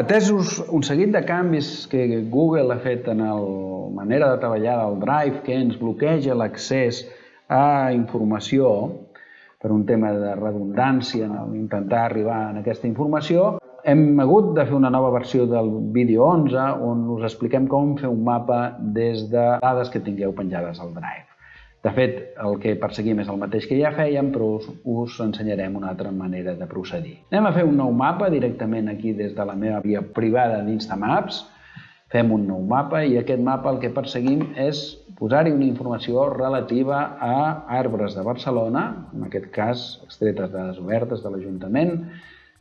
atesos un seguit de canvis que Google ha fet en la manera de treballar del Drive, que ens bloqueja l'accés a informació, per un tema de redundància en intentar arribar a aquesta informació, hem hagut de fer una nova versió del vídeo 11 on us expliquem com fer un mapa des de dades que tingueu penjades al Drive. De fet, el que perseguim és el mateix que ja fèiem, però us, us ensenyarem una altra manera de procedir. Anem a fer un nou mapa directament aquí des de la meva via privada d'Instamaps. Fem un nou mapa i aquest mapa el que perseguim és posar-hi una informació relativa a arbres de Barcelona, en aquest cas extretes dades obertes de l'Ajuntament,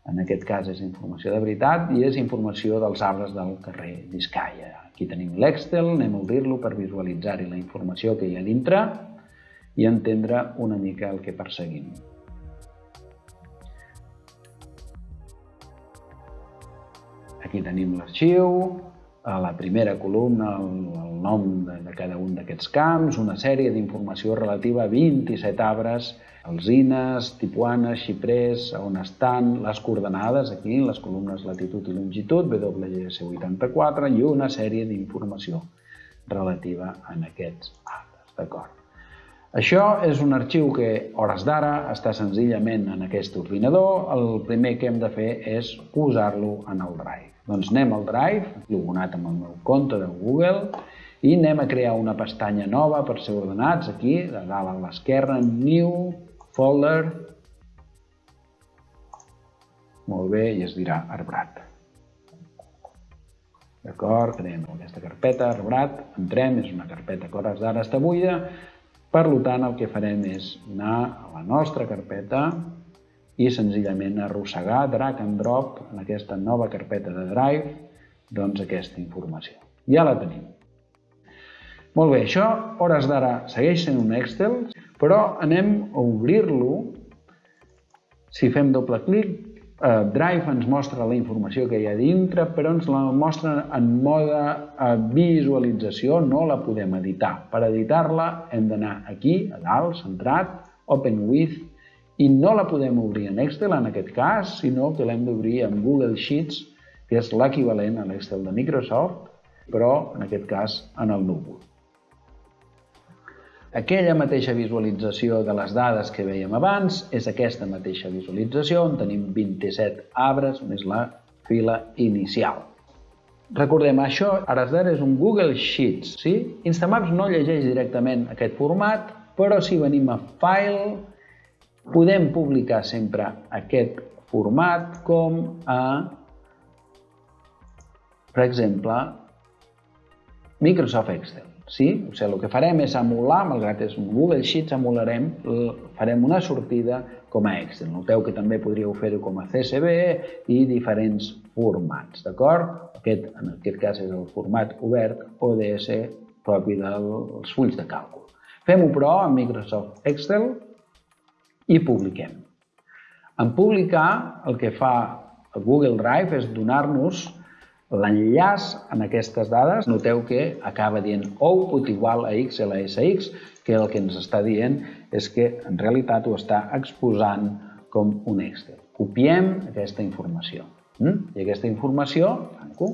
en aquest cas és informació de veritat i és informació dels arbres del carrer Vizcaya. Aquí tenim l'Excel, anem a obrir-lo per visualitzar-hi la informació que hi ha dintre i entendre una mica el que perseguim. Aquí tenim l'arxiu, a la primera columna el, el nom de, de cada un d'aquests camps, una sèrie d'informació relativa a 27 arbres, alzines, tipuanes, xiprers, on estan, les coordenades, aquí, les columnes latitud i longitud, WGS84, i una sèrie d'informació relativa en aquests arbres, d'acord? Això és un arxiu que, hores d'ara, està senzillament en aquest ordinador. El primer que hem de fer és posar-lo en el Drive. Doncs anem al Drive, logonat amb el meu compte de Google, i anem a crear una pestanya nova per ser ordenats, aquí, de dalt a l'esquerra, New Folder. Molt bé, i es dirà arbrat. D'acord, creem aquesta carpeta, arbrat, entrem, és una carpeta que hores d'ara està buida, per tant, el que farem és anar a la nostra carpeta i senzillament arrossegar drag and drop en aquesta nova carpeta de Drive doncs aquesta informació. Ja la tenim. Molt bé, això, hores d'ara, segueix sent un Excel, però anem a obrir-lo. Si fem doble clic, eh, Drive ens mostra la informació que hi ha dintre, però ens la mostra en mode eh, visualització, no la podem editar. Per editar-la hem d'anar aquí, a dalt, centrat, Open With, i no la podem obrir en Excel en aquest cas, sinó que l'hem d'obrir en Google Sheets, que és l'equivalent a l'Excel de Microsoft, però en aquest cas en el núvol. Aquella mateixa visualització de les dades que veiem abans és aquesta mateixa visualització on tenim 27 arbres més la fila inicial. Recordem, això ara d'ara és un Google Sheets. Sí? Instamaps no llegeix directament aquest format, però si venim a File, podem publicar sempre aquest format com a, per exemple, Microsoft Excel. Sí? O sigui, el que farem és emular, malgrat és un Google Sheets, emularem, farem una sortida com a Excel. Noteu que també podríeu fer-ho com a CSV i diferents formats, d'acord? Aquest, en aquest cas és el format obert ODS propi dels fulls de càlcul. Fem-ho però amb Microsoft Excel i publiquem. En publicar, el que fa Google Drive és donar-nos L'enllaç en aquestes dades, noteu que acaba dient output igual a x a sx, que el que ens està dient és que en realitat ho està exposant com un Excel. Copiem aquesta informació. Mm? I aquesta informació, tanco,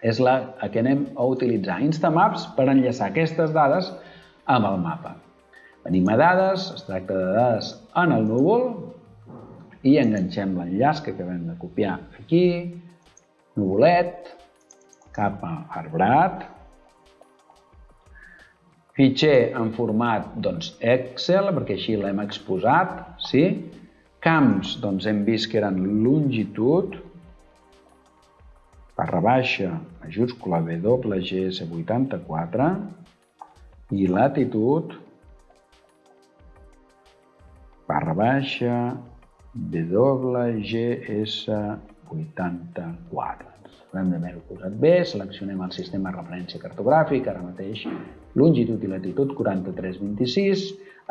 és la que anem a utilitzar Instamaps per enllaçar aquestes dades amb el mapa. Venim a dades, es tracta de dades en el núvol i enganxem l'enllaç que acabem de copiar aquí, nuvolet, cap a arbrat, fitxer en format doncs, Excel, perquè així l'hem exposat, sí? camps doncs, hem vist que eren longitud, barra baixa, majúscula WGS84, i latitud, barra baixa, WGS84. L'hem d'haver-ho posat bé, seleccionem el sistema de referència cartogràfic, ara mateix longitud i latitud 4326.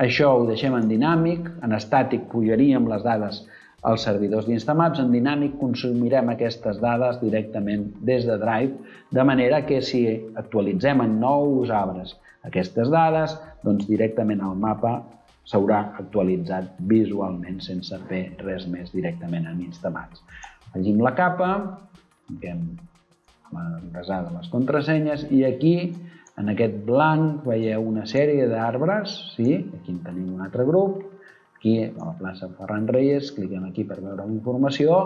Això ho deixem en dinàmic, en estàtic pujaríem les dades als servidors d'Instamaps, en dinàmic consumirem aquestes dades directament des de Drive, de manera que si actualitzem en nous arbres aquestes dades, doncs directament al mapa s'haurà actualitzat visualment sense fer res més directament en Instamaps. Afegim la capa, Fiquem basada en les contrasenyes i aquí en aquest blanc veieu una sèrie d'arbres, sí? aquí en tenim un altre grup, aquí a la plaça Ferran Reyes, cliquem aquí per veure la informació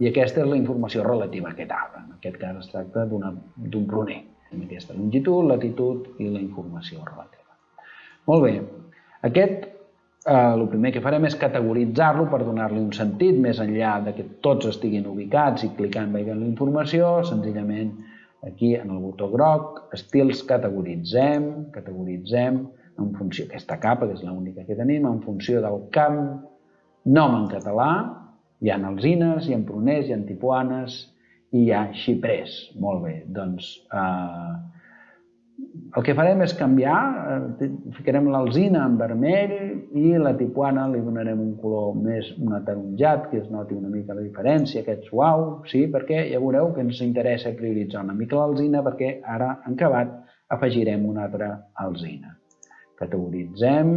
i aquesta és la informació relativa a aquest arbre. En aquest cas es tracta d'un pruner, amb aquesta longitud, latitud i la informació relativa. Molt bé, aquest el primer que farem és categoritzar-lo per donar-li un sentit més enllà de que tots estiguin ubicats i clicant veient la informació, senzillament aquí en el botó groc, estils categoritzem, categoritzem en funció d'aquesta capa, que és l'única que tenim, en funció del camp, nom en català, hi ha alzines, hi ha pruners, hi ha tipuanes i hi ha xiprers. Molt bé, doncs eh, el que farem és canviar, eh, ficarem l'alzina en vermell i la tipuana li donarem un color més un ataronjat, que es noti una mica la diferència, aquest suau, sí, perquè ja veureu que ens interessa prioritzar una mica l'alzina perquè ara, en acabat, afegirem una altra alzina. Categoritzem,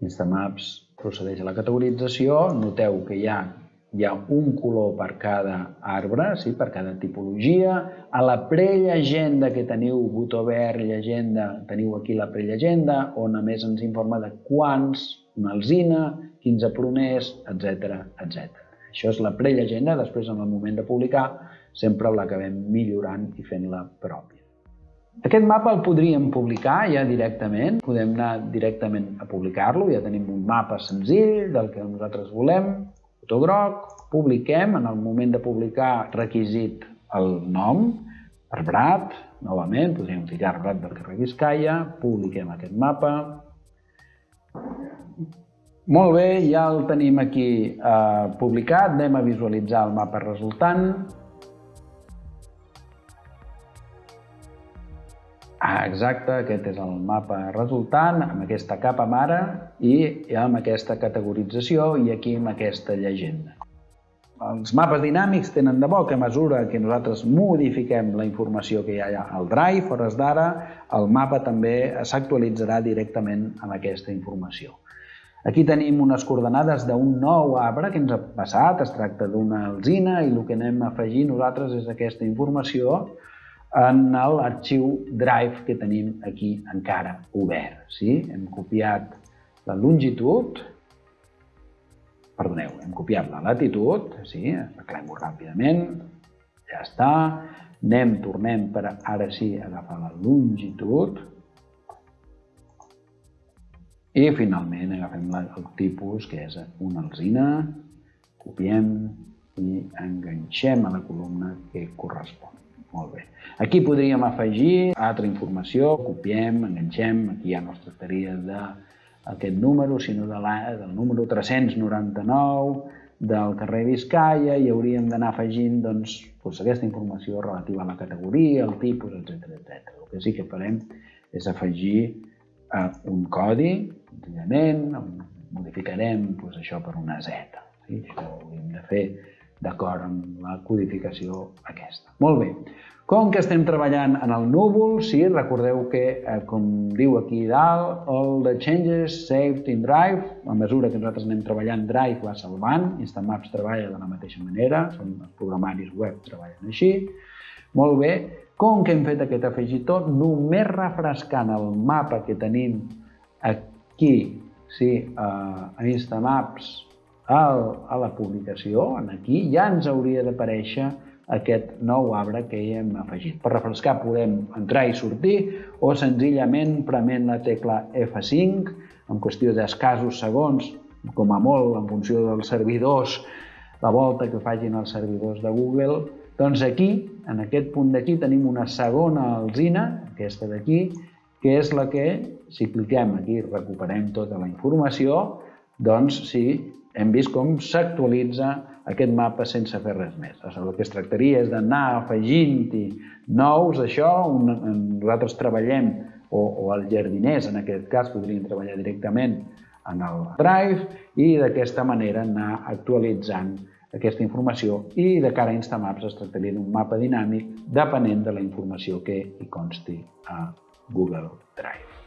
Instamaps procedeix a la categorització, noteu que hi ha hi ha un color per cada arbre, sí, per cada tipologia. A la prellegenda que teniu, botó verd, llegenda, teniu aquí la prellegenda, on a més ens informa de quants, una alzina, 15 pruners, etc etc. Això és la prellegenda, després en el moment de publicar sempre l'acabem millorant i fent-la pròpia. Aquest mapa el podríem publicar ja directament, podem anar directament a publicar-lo, ja tenim un mapa senzill del que nosaltres volem, botó groc, publiquem, en el moment de publicar requisit el nom, Arbrat, novament, podríem ficar Arbrat del carrer Vizcaya, publiquem aquest mapa. Molt bé, ja el tenim aquí eh, publicat, anem a visualitzar el mapa resultant. Ah, exacte, aquest és el mapa resultant, amb aquesta capa mare i amb aquesta categorització i aquí amb aquesta llegenda. Els mapes dinàmics tenen de bo que a mesura que nosaltres modifiquem la informació que hi ha al Drive, hores d'ara, el mapa també s'actualitzarà directament amb aquesta informació. Aquí tenim unes coordenades d'un nou arbre que ens ha passat, es tracta d'una alzina i el que anem a afegir nosaltres és aquesta informació en l'arxiu Drive que tenim aquí encara obert. Sí? Hem copiat la longitud, perdoneu, hem copiat la latitud, sí? arreglem-ho ràpidament, ja està, anem, tornem per ara sí agafar la longitud, i finalment agafem el tipus, que és una alzina, copiem i enganxem a la columna que correspon. Molt bé. Aquí podríem afegir altra informació, copiem, enganxem, aquí ja no es tractaria d'aquest número, sinó de la, del número 399 del carrer Vizcaya i hauríem d'anar afegint doncs, doncs, aquesta informació relativa a la categoria, el tipus, etc etc. El que sí que farem és afegir eh, un codi, senzillament, modificarem doncs, això per una Z. Sí? Això ho hauríem de fer d'acord amb la codificació aquesta. Molt bé. Com que estem treballant en el núvol, sí, recordeu que, eh, com diu aquí dalt, all the changes saved in Drive, a mesura que nosaltres anem treballant, Drive va salvant, Instamaps treballa de la mateixa manera, són els programaris web treballen així. Molt bé, com que hem fet aquest afegitor, només refrescant el mapa que tenim aquí, sí, a Instamaps, a la publicació, aquí, ja ens hauria d'aparèixer aquest nou arbre que hi hem afegit. Per refrescar podem entrar i sortir o senzillament prement la tecla F5 en qüestió d'escassos segons, com a molt en funció dels servidors, la volta que facin els servidors de Google, doncs aquí, en aquest punt d'aquí, tenim una segona alzina, aquesta d'aquí, que és la que, si cliquem aquí, recuperem tota la informació, doncs sí, hem vist com s'actualitza aquest mapa sense fer res més. El que es tractaria és d'anar afegint-hi nous, això, un, nosaltres treballem, o, o els jardiners en aquest cas podrien treballar directament en el Drive i d'aquesta manera anar actualitzant aquesta informació i de cara a Instamaps es tractaria d'un mapa dinàmic depenent de la informació que hi consti a Google Drive.